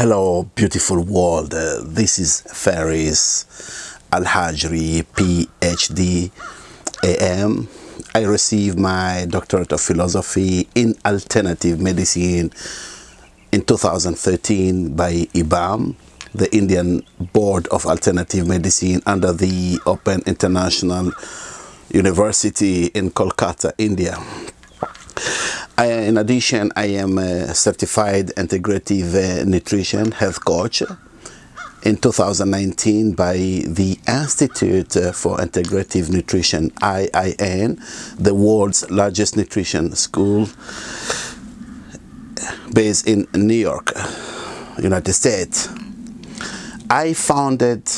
Hello, beautiful world. Uh, this is Faris Al Hajri, PhD, AM. I received my doctorate of philosophy in alternative medicine in 2013 by IBAM, the Indian Board of Alternative Medicine, under the Open International University in Kolkata, India. I, in addition, I am a certified integrative uh, nutrition health coach in 2019 by the Institute uh, for Integrative Nutrition, IIN, the world's largest nutrition school based in New York, United States. I founded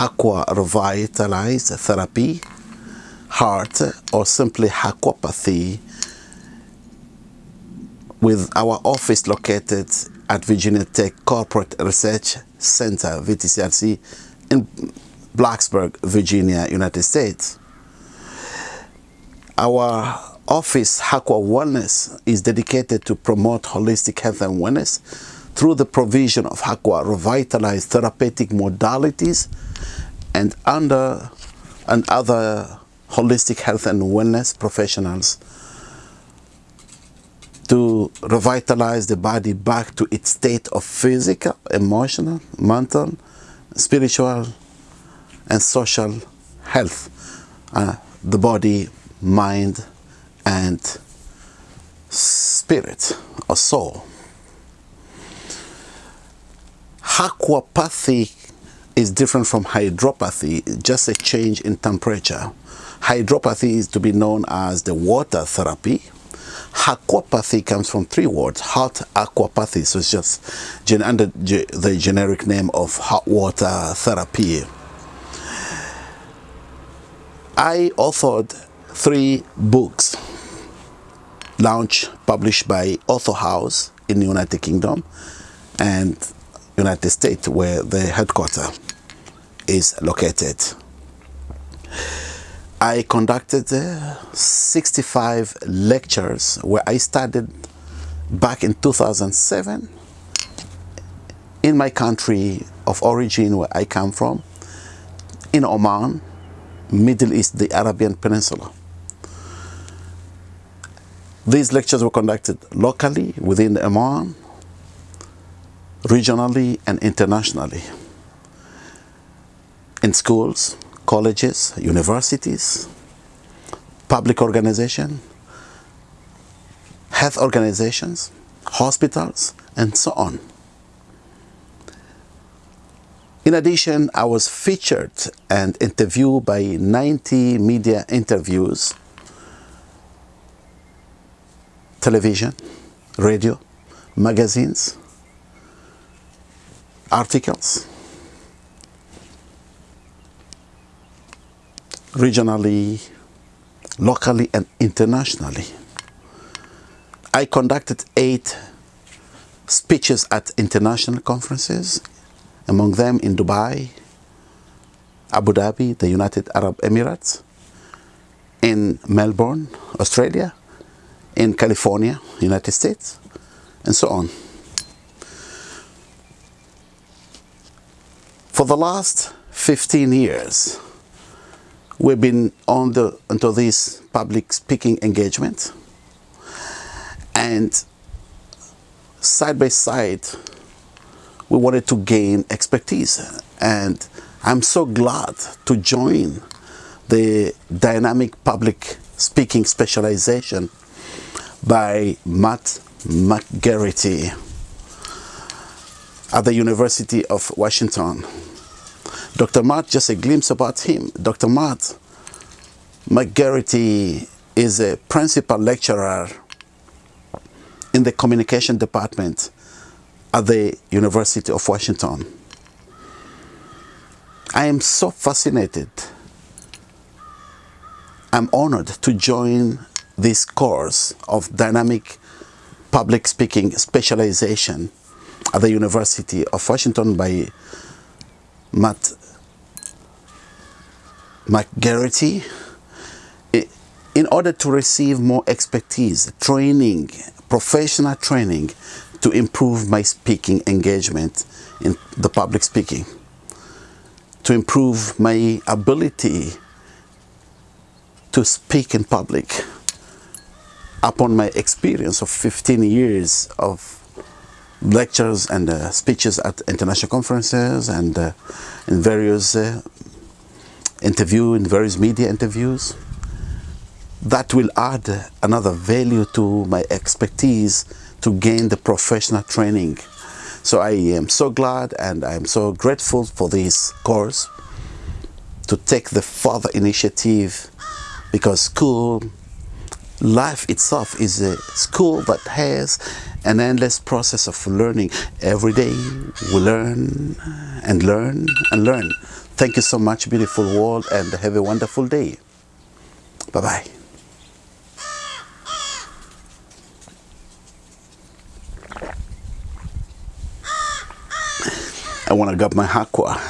Aqua Revitalized Therapy, Heart, or simply Aquapathy with our office located at Virginia Tech Corporate Research Center, VTCRC, in Blacksburg, Virginia, United States. Our office, Aqua Wellness, is dedicated to promote holistic health and wellness through the provision of Aqua revitalized therapeutic modalities and under and other holistic health and wellness professionals to revitalize the body back to its state of physical, emotional, mental, spiritual, and social health. Uh, the body, mind, and spirit or soul. Aquapathy is different from hydropathy, just a change in temperature. Hydropathy is to be known as the water therapy, Aquapathy comes from three words, hot aquapathy, so it's just under the generic name of hot water therapy. I authored three books launched, published by Author House in the United Kingdom and United States where the headquarters is located. I conducted uh, 65 lectures where I started back in 2007 in my country of origin where I come from, in Oman, Middle East, the Arabian Peninsula. These lectures were conducted locally within Oman, regionally and internationally, in schools, colleges, universities, public organization, health organizations, hospitals, and so on. In addition, I was featured and interviewed by 90 media interviews, television, radio, magazines, articles, regionally, locally, and internationally. I conducted eight speeches at international conferences, among them in Dubai, Abu Dhabi, the United Arab Emirates, in Melbourne, Australia, in California, United States, and so on. For the last 15 years, we've been on the into this public speaking engagement. And side by side we wanted to gain expertise. And I'm so glad to join the dynamic public speaking specialization by Matt McGarrity at the University of Washington Dr. Matt, just a glimpse about him. Dr. Matt McGarrity is a principal lecturer in the communication department at the University of Washington. I am so fascinated. I'm honored to join this course of dynamic public speaking specialization at the University of Washington by Matt McGarrity in order to receive more expertise, training, professional training to improve my speaking engagement in the public speaking, to improve my ability to speak in public upon my experience of 15 years of lectures and uh, speeches at international conferences and uh, in various uh, interview in various media interviews that will add another value to my expertise to gain the professional training so I am so glad and I'm so grateful for this course to take the further initiative because school life itself is a school that has an endless process of learning. Every day we learn and learn and learn. Thank you so much, beautiful world, and have a wonderful day. Bye-bye. I want to grab my aqua.